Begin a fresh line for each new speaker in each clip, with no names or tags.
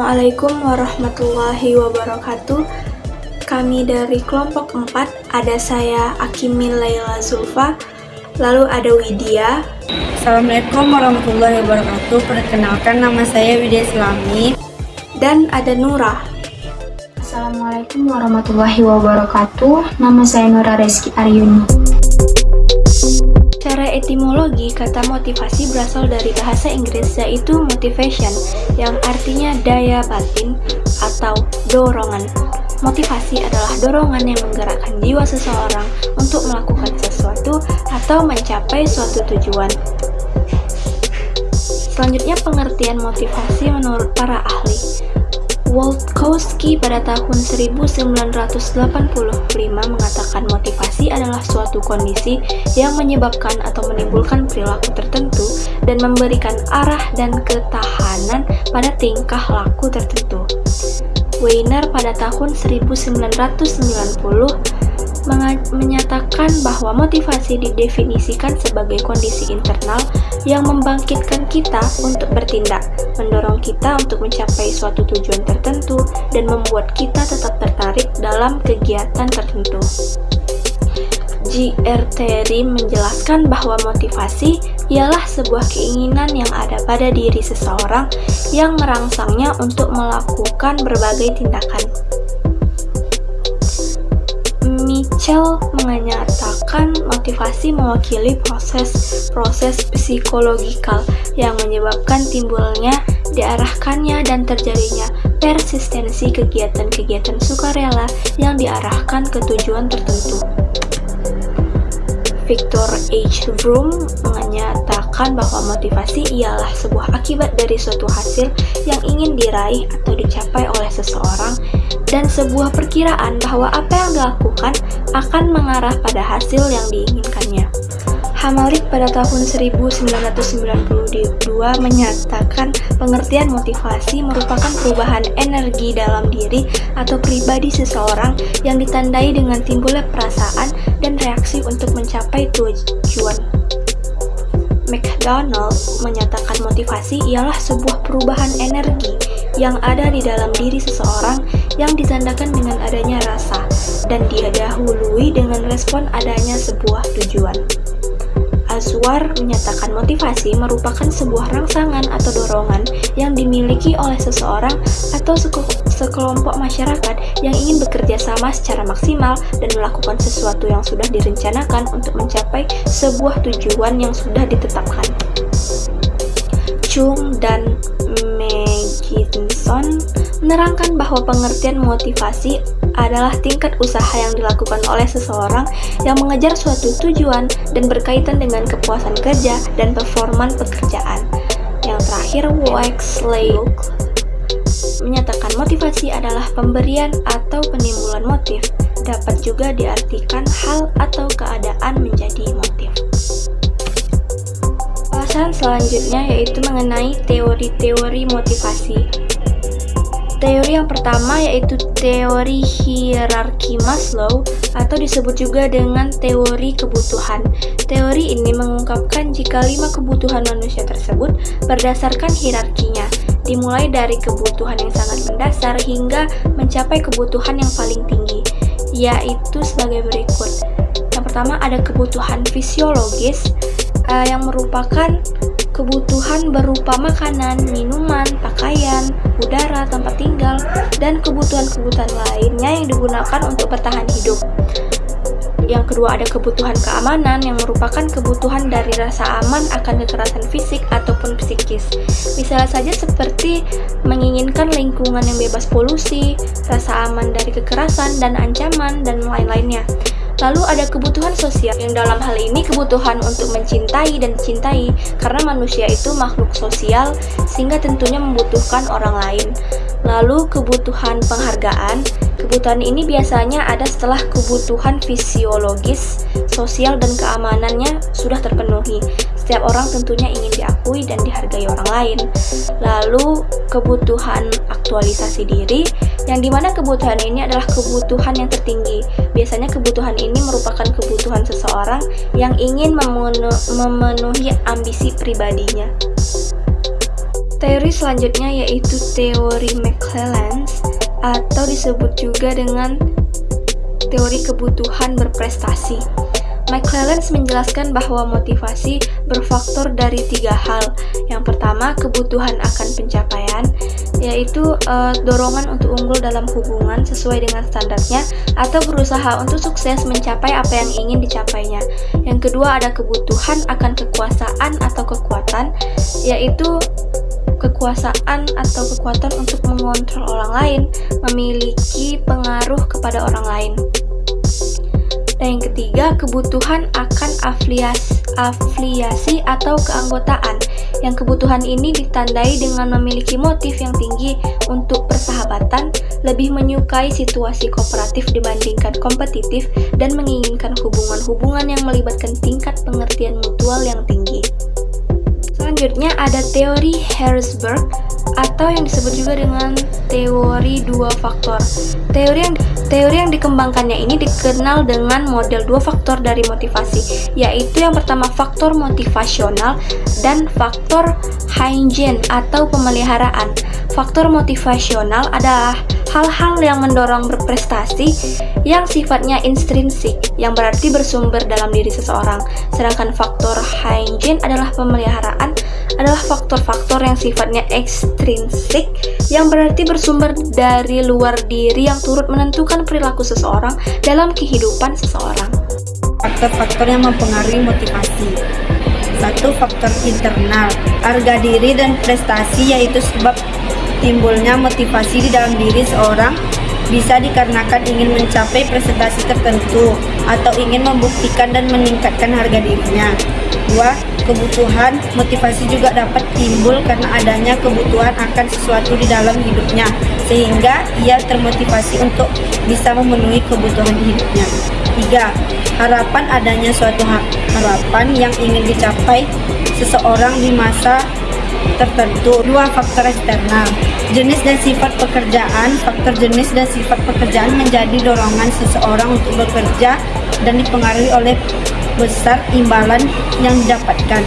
Assalamualaikum warahmatullahi wabarakatuh. Kami dari kelompok 4, ada saya Akimil Laila Zulfa, lalu ada Widya.
Assalamualaikum warahmatullahi wabarakatuh. Perkenalkan nama saya Widya Islami.
Dan ada Nura.
Assalamualaikum warahmatullahi wabarakatuh. Nama saya Nura Reski Aryuni.
Etimologi, kata motivasi berasal dari bahasa Inggris yaitu motivation, yang artinya daya batin atau dorongan. Motivasi adalah dorongan yang menggerakkan jiwa seseorang untuk melakukan sesuatu atau mencapai suatu tujuan. Selanjutnya pengertian motivasi menurut para ahli. Wolkowski pada tahun 1985 mengatakan motivasi adalah suatu kondisi yang menyebabkan atau menimbulkan perilaku tertentu dan memberikan arah dan ketahanan pada tingkah laku tertentu. Weiner pada tahun 1990 menyatakan bahwa motivasi didefinisikan sebagai kondisi internal yang membangkitkan kita untuk bertindak, mendorong kita untuk mencapai suatu tujuan tertentu, dan membuat kita tetap tertarik dalam kegiatan tertentu. G.R. Terry menjelaskan bahwa motivasi ialah sebuah keinginan yang ada pada diri seseorang yang merangsangnya untuk melakukan berbagai tindakan. Mitchell menyatakan motivasi mewakili proses-proses psikologikal yang menyebabkan timbulnya, diarahkannya, dan terjadinya persistensi kegiatan-kegiatan sukarela yang diarahkan ke tujuan tertentu. Victor H. Vroom menyatakan bahwa motivasi ialah sebuah akibat dari suatu hasil yang ingin diraih atau dicapai oleh seseorang dan sebuah perkiraan bahwa apa yang dilakukan akan mengarah pada hasil yang diinginkannya. Hamalik pada tahun 1992 menyatakan pengertian motivasi merupakan perubahan energi dalam diri atau pribadi seseorang yang ditandai dengan timbulnya perasaan dan reaksi untuk mencapai tujuan. McDonald menyatakan motivasi ialah sebuah perubahan energi yang ada di dalam diri seseorang yang ditandakan dengan adanya rasa dan didahului dengan respon adanya sebuah tujuan. Azwar menyatakan motivasi merupakan sebuah rangsangan atau dorongan yang dimiliki oleh seseorang atau sekelompok masyarakat yang ingin bekerja sama secara maksimal dan melakukan sesuatu yang sudah direncanakan untuk mencapai sebuah tujuan yang sudah ditetapkan. Chung dan McKinson menerangkan bahwa pengertian motivasi adalah tingkat usaha yang dilakukan oleh seseorang yang mengejar suatu tujuan dan berkaitan dengan kepuasan kerja dan performan pekerjaan. Yang terakhir, Wexley menyatakan motivasi adalah pemberian atau penimbulan motif, dapat juga diartikan hal atau keadaan menjadi motif. Bahasan selanjutnya yaitu mengenai teori-teori motivasi. Teori yang pertama yaitu teori hierarki Maslow atau disebut juga dengan teori kebutuhan. Teori ini mengungkapkan jika lima kebutuhan manusia tersebut berdasarkan hierarkinya, dimulai dari kebutuhan yang sangat mendasar hingga mencapai kebutuhan yang paling tinggi, yaitu sebagai berikut. Yang pertama ada kebutuhan fisiologis uh, yang merupakan kebutuhan berupa makanan, minuman, pakaian, udara, tempat tinggal, dan kebutuhan-kebutuhan lainnya yang digunakan untuk bertahan hidup. Yang kedua ada kebutuhan keamanan yang merupakan kebutuhan dari rasa aman akan kekerasan fisik ataupun psikis. Misalnya saja seperti menginginkan lingkungan yang bebas polusi, rasa aman dari kekerasan dan ancaman, dan lain-lainnya. Lalu ada kebutuhan sosial yang dalam hal ini kebutuhan untuk mencintai dan dicintai karena manusia itu makhluk sosial sehingga tentunya membutuhkan orang lain. Lalu kebutuhan penghargaan, kebutuhan ini biasanya ada setelah kebutuhan fisiologis, sosial dan keamanannya sudah terpenuhi. Setiap orang tentunya ingin diakui dan dihargai orang lain. Lalu kebutuhan aktualisasi diri, yang di mana kebutuhan ini adalah kebutuhan yang tertinggi. Biasanya kebutuhan ini merupakan kebutuhan seseorang yang ingin memenuhi ambisi pribadinya. Teori selanjutnya yaitu teori McClelland atau disebut juga dengan teori kebutuhan berprestasi. McClelland menjelaskan bahwa motivasi berfaktor dari tiga hal. Yang pertama, kebutuhan akan pencapaian, yaitu e, dorongan untuk unggul dalam hubungan sesuai dengan standarnya atau berusaha untuk sukses mencapai apa yang ingin dicapainya. Yang kedua, ada kebutuhan akan kekuasaan atau kekuatan, yaitu kekuasaan atau kekuatan untuk mengontrol orang lain, memiliki pengaruh kepada orang lain. Dan yang ketiga, kebutuhan akan afiliasi, afiliasi atau keanggotaan. Yang kebutuhan ini ditandai dengan memiliki motif yang tinggi untuk persahabatan, lebih menyukai situasi kooperatif dibandingkan kompetitif, dan menginginkan hubungan-hubungan yang melibatkan tingkat pengertian mutual yang tinggi. Selanjutnya ada teori Harrisburg atau yang disebut juga dengan teori dua faktor. Teori yang teori yang dikembangkannya ini dikenal dengan model dua faktor dari motivasi, yaitu yang pertama faktor motivasional dan faktor hygiene atau pemeliharaan. Faktor motivasional adalah hal-hal yang mendorong berprestasi yang sifatnya intrinsik, yang berarti bersumber dalam diri seseorang. Sedangkan faktor hygiene adalah pemeliharaan adalah faktor-faktor yang sifatnya ekstrinsik yang berarti bersumber dari luar diri yang turut menentukan perilaku seseorang dalam kehidupan seseorang.
Faktor-faktor yang mempengaruhi motivasi Satu faktor internal, harga diri dan prestasi yaitu sebab timbulnya motivasi di dalam diri seorang bisa dikarenakan ingin mencapai presentasi tertentu atau ingin membuktikan dan meningkatkan harga dirinya. Dua, kebutuhan motivasi juga dapat timbul karena adanya kebutuhan akan sesuatu di dalam hidupnya sehingga ia termotivasi untuk bisa memenuhi kebutuhan hidupnya. Tiga, harapan adanya suatu harapan yang ingin dicapai seseorang di masa tertentu. Dua faktor eksternal. Jenis dan sifat pekerjaan. Faktor jenis dan sifat pekerjaan menjadi dorongan seseorang untuk bekerja dan dipengaruhi oleh besar imbalan yang didapatkan.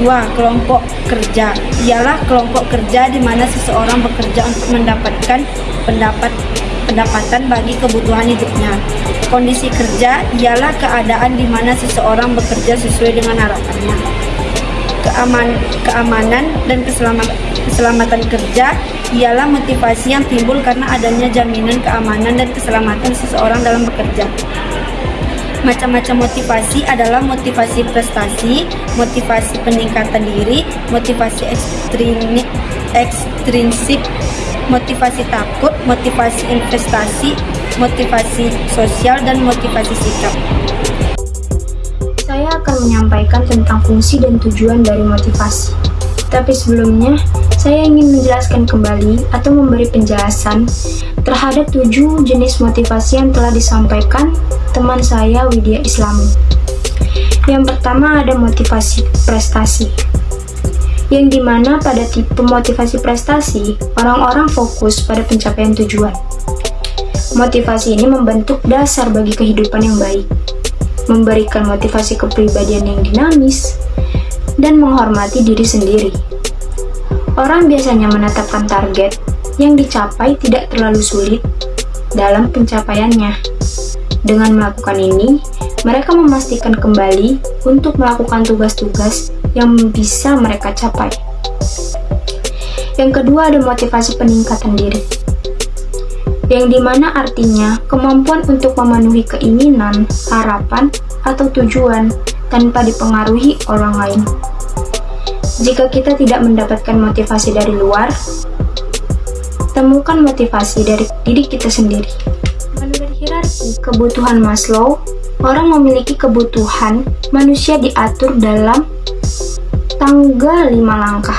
Dua, kelompok kerja. Ialah kelompok kerja di mana seseorang bekerja untuk mendapatkan pendapat pendapatan bagi kebutuhan hidupnya. Kondisi kerja ialah keadaan di mana seseorang bekerja sesuai dengan harapannya keaman, keamanan dan keselamatan, keselamatan kerja ialah motivasi yang timbul karena adanya jaminan keamanan dan keselamatan seseorang dalam bekerja. Macam-macam motivasi adalah motivasi prestasi, motivasi peningkatan diri, motivasi ekstrinsik, ekstrinsik motivasi takut, motivasi investasi, motivasi sosial, dan motivasi sikap
saya akan menyampaikan tentang fungsi dan tujuan dari motivasi. Tapi sebelumnya, saya ingin menjelaskan kembali atau memberi penjelasan terhadap tujuh jenis motivasi yang telah disampaikan teman saya Widya Islami. Yang pertama ada motivasi prestasi, yang di mana pada tipe motivasi prestasi, orang-orang fokus pada pencapaian tujuan. Motivasi ini membentuk dasar bagi kehidupan yang baik memberikan motivasi kepribadian yang dinamis, dan menghormati diri sendiri. Orang biasanya menetapkan target yang dicapai tidak terlalu sulit dalam pencapaiannya. Dengan melakukan ini, mereka memastikan kembali untuk melakukan tugas-tugas yang bisa mereka capai. Yang kedua ada motivasi peningkatan diri yang di mana artinya kemampuan untuk memenuhi keinginan, harapan, atau tujuan tanpa dipengaruhi orang lain. Jika kita tidak mendapatkan motivasi dari luar, temukan motivasi dari diri kita sendiri. Menurut hierarki kebutuhan Maslow, orang memiliki kebutuhan manusia diatur dalam tangga lima langkah.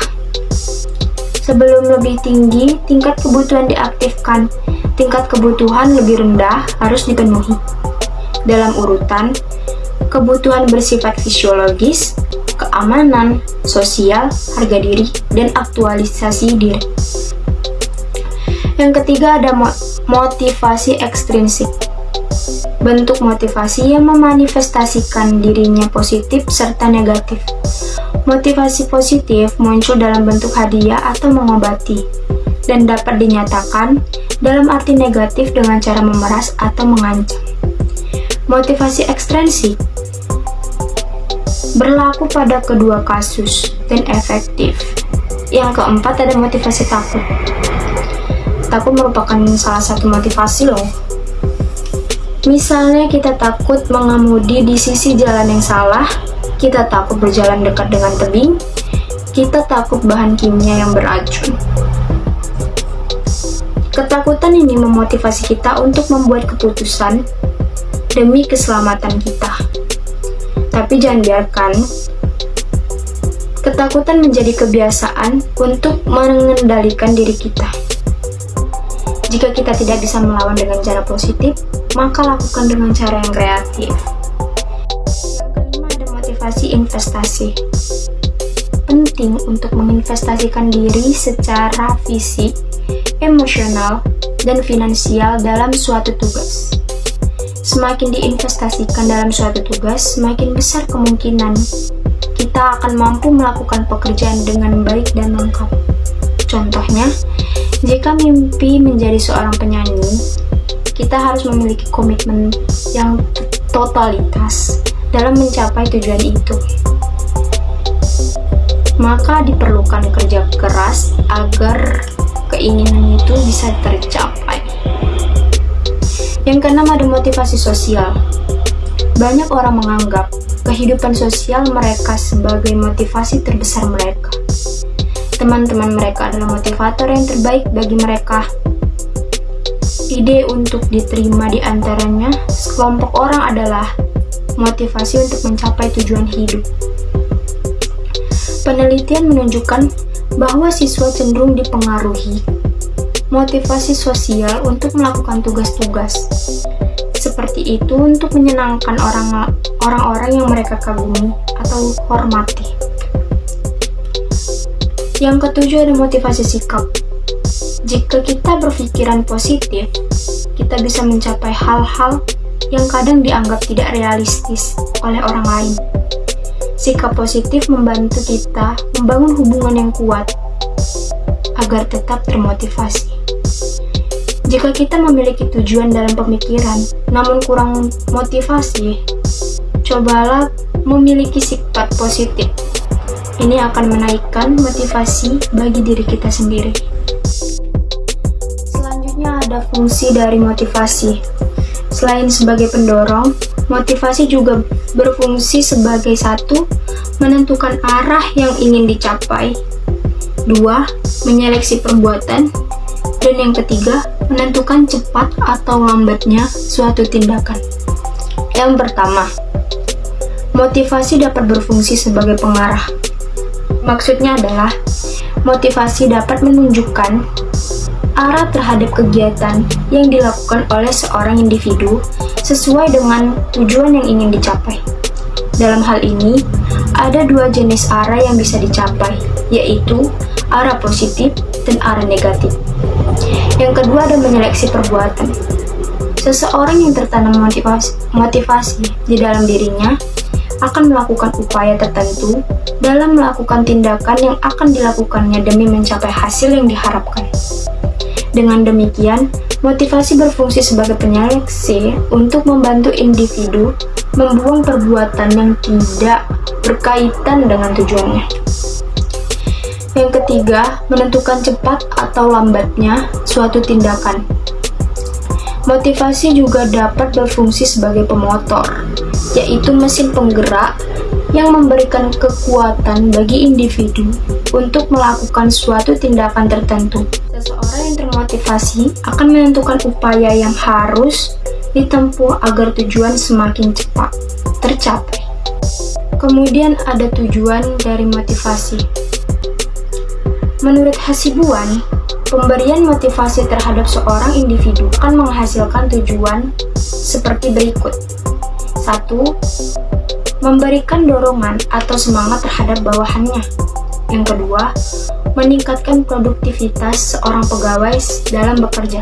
Sebelum lebih tinggi, tingkat kebutuhan diaktifkan tingkat kebutuhan lebih rendah harus dipenuhi. Dalam urutan, kebutuhan bersifat fisiologis, keamanan, sosial, harga diri, dan aktualisasi diri. Yang ketiga ada motivasi ekstrinsik. Bentuk motivasi yang memanifestasikan dirinya positif serta negatif. Motivasi positif muncul dalam bentuk hadiah atau mengobati, dan dapat dinyatakan dalam arti negatif dengan cara memeras atau mengancam. Motivasi ekstrinsik berlaku pada kedua kasus dan efektif. Yang keempat ada motivasi takut. Takut merupakan salah satu motivasi loh. Misalnya kita takut mengemudi di sisi jalan yang salah, kita takut berjalan dekat dengan tebing, kita takut bahan kimia yang beracun. Ketakutan ini memotivasi kita untuk membuat keputusan demi keselamatan kita. Tapi jangan biarkan ketakutan menjadi kebiasaan untuk mengendalikan diri kita. Jika kita tidak bisa melawan dengan cara positif, maka lakukan dengan cara yang kreatif motivasi investasi. Penting untuk menginvestasikan diri secara fisik, emosional, dan finansial dalam suatu tugas. Semakin diinvestasikan dalam suatu tugas, semakin besar kemungkinan kita akan mampu melakukan pekerjaan dengan baik dan lengkap. Contohnya, jika mimpi menjadi seorang penyanyi, kita harus memiliki komitmen yang totalitas dalam mencapai tujuan itu. Maka diperlukan kerja keras agar keinginan itu bisa tercapai. Yang keenam ada motivasi sosial. Banyak orang menganggap kehidupan sosial mereka sebagai motivasi terbesar mereka. Teman-teman mereka adalah motivator yang terbaik bagi mereka. Ide untuk diterima di antaranya, sekelompok orang adalah motivasi untuk mencapai tujuan hidup. Penelitian menunjukkan bahwa siswa cenderung dipengaruhi motivasi sosial untuk melakukan tugas-tugas seperti itu untuk menyenangkan orang orang-orang yang mereka kagumi atau hormati. Yang ketujuh ada motivasi sikap. Jika kita berpikiran positif, kita bisa mencapai hal-hal yang kadang dianggap tidak realistis oleh orang lain. Sikap positif membantu kita membangun hubungan yang kuat agar tetap termotivasi. Jika kita memiliki tujuan dalam pemikiran, namun kurang motivasi, cobalah memiliki sifat positif. Ini akan menaikkan motivasi bagi diri kita sendiri. Selanjutnya ada fungsi dari motivasi. Selain sebagai pendorong, motivasi juga berfungsi sebagai satu, menentukan arah yang ingin dicapai, dua, menyeleksi perbuatan, dan yang ketiga, menentukan cepat atau lambatnya suatu tindakan. Yang pertama, motivasi dapat berfungsi sebagai pengarah. Maksudnya adalah, motivasi dapat menunjukkan arah terhadap kegiatan yang dilakukan oleh seorang individu sesuai dengan tujuan yang ingin dicapai. Dalam hal ini, ada dua jenis arah yang bisa dicapai, yaitu arah positif dan arah negatif. Yang kedua ada menyeleksi perbuatan. Seseorang yang tertanam motivasi, motivasi di dalam dirinya akan melakukan upaya tertentu dalam melakukan tindakan yang akan dilakukannya demi mencapai hasil yang diharapkan. Dengan demikian, motivasi berfungsi sebagai penyeleksi untuk membantu individu membuang perbuatan yang tidak berkaitan dengan tujuannya. Yang ketiga, menentukan cepat atau lambatnya suatu tindakan. Motivasi juga dapat berfungsi sebagai pemotor, yaitu mesin penggerak yang memberikan kekuatan bagi individu untuk melakukan suatu tindakan tertentu. Seseorang yang termotivasi akan menentukan upaya yang harus ditempuh agar tujuan semakin cepat tercapai. Kemudian ada tujuan dari motivasi. Menurut Hasibuan, pemberian motivasi terhadap seorang individu akan menghasilkan tujuan seperti berikut. 1. Memberikan dorongan atau semangat terhadap bawahannya. Yang kedua, meningkatkan produktivitas seorang pegawai dalam bekerja.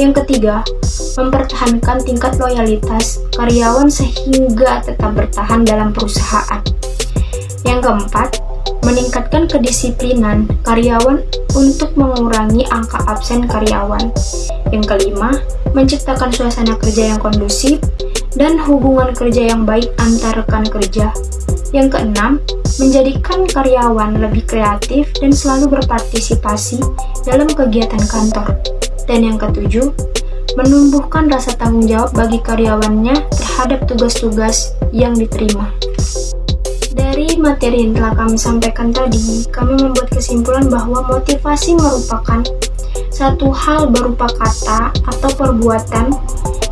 Yang ketiga, mempertahankan tingkat loyalitas karyawan sehingga tetap bertahan dalam perusahaan. Yang keempat, meningkatkan kedisiplinan karyawan untuk mengurangi angka absen karyawan. Yang kelima, menciptakan suasana kerja yang kondusif dan hubungan kerja yang baik antar rekan kerja. Yang keenam, menjadikan karyawan lebih kreatif dan selalu berpartisipasi dalam kegiatan kantor. Dan yang ketujuh, menumbuhkan rasa tanggung jawab bagi karyawannya terhadap tugas-tugas yang diterima. Materi yang telah kami sampaikan tadi, kami membuat kesimpulan bahwa motivasi merupakan satu hal berupa kata atau perbuatan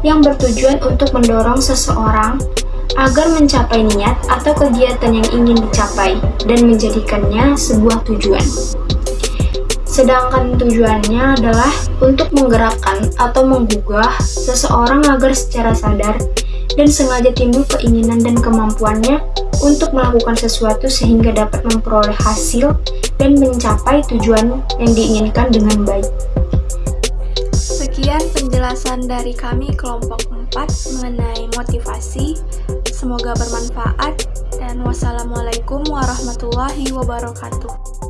yang bertujuan untuk mendorong seseorang agar mencapai niat atau kegiatan yang ingin dicapai dan menjadikannya sebuah tujuan. Sedangkan tujuannya adalah untuk menggerakkan atau menggugah seseorang agar secara sadar dan sengaja timbul keinginan dan kemampuannya untuk melakukan sesuatu sehingga dapat memperoleh hasil dan mencapai tujuan yang diinginkan dengan baik.
Sekian penjelasan dari kami kelompok 4 mengenai motivasi. Semoga bermanfaat dan wassalamualaikum warahmatullahi wabarakatuh.